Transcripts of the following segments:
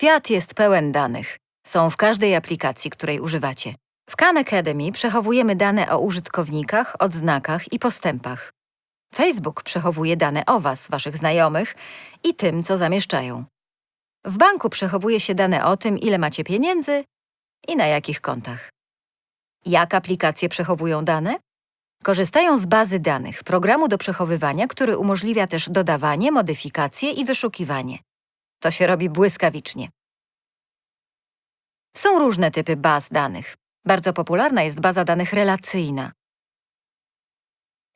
Świat jest pełen danych. Są w każdej aplikacji, której używacie. W Khan Academy przechowujemy dane o użytkownikach, odznakach i postępach. Facebook przechowuje dane o Was, Waszych znajomych i tym, co zamieszczają. W banku przechowuje się dane o tym, ile macie pieniędzy i na jakich kontach. Jak aplikacje przechowują dane? Korzystają z bazy danych, programu do przechowywania, który umożliwia też dodawanie, modyfikacje i wyszukiwanie. To się robi błyskawicznie. Są różne typy baz danych. Bardzo popularna jest baza danych relacyjna.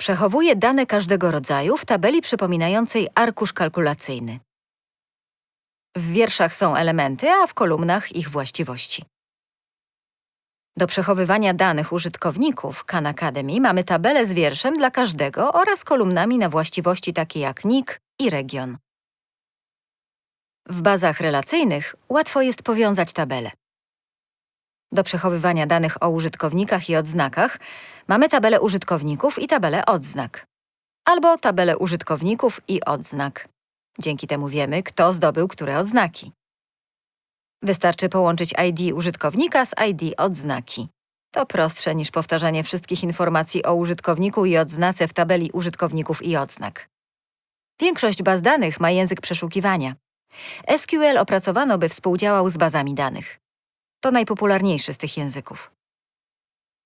Przechowuje dane każdego rodzaju w tabeli przypominającej arkusz kalkulacyjny. W wierszach są elementy, a w kolumnach ich właściwości. Do przechowywania danych użytkowników Khan Academy mamy tabelę z wierszem dla każdego oraz kolumnami na właściwości takie jak NIK i region. W bazach relacyjnych łatwo jest powiązać tabele. Do przechowywania danych o użytkownikach i odznakach mamy tabelę użytkowników i tabelę odznak. Albo tabelę użytkowników i odznak. Dzięki temu wiemy, kto zdobył które odznaki. Wystarczy połączyć ID użytkownika z ID odznaki. To prostsze niż powtarzanie wszystkich informacji o użytkowniku i odznace w tabeli użytkowników i odznak. Większość baz danych ma język przeszukiwania. SQL opracowano, by współdziałał z bazami danych. To najpopularniejszy z tych języków.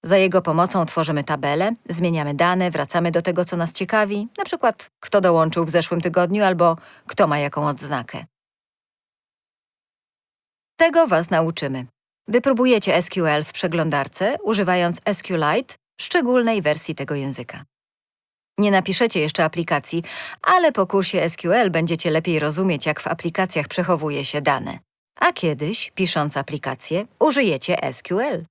Za jego pomocą tworzymy tabele, zmieniamy dane, wracamy do tego, co nas ciekawi, na przykład kto dołączył w zeszłym tygodniu albo kto ma jaką odznakę. Tego Was nauczymy. Wypróbujecie SQL w przeglądarce, używając SQLite, szczególnej wersji tego języka. Nie napiszecie jeszcze aplikacji, ale po kursie SQL będziecie lepiej rozumieć, jak w aplikacjach przechowuje się dane. A kiedyś, pisząc aplikację, użyjecie SQL.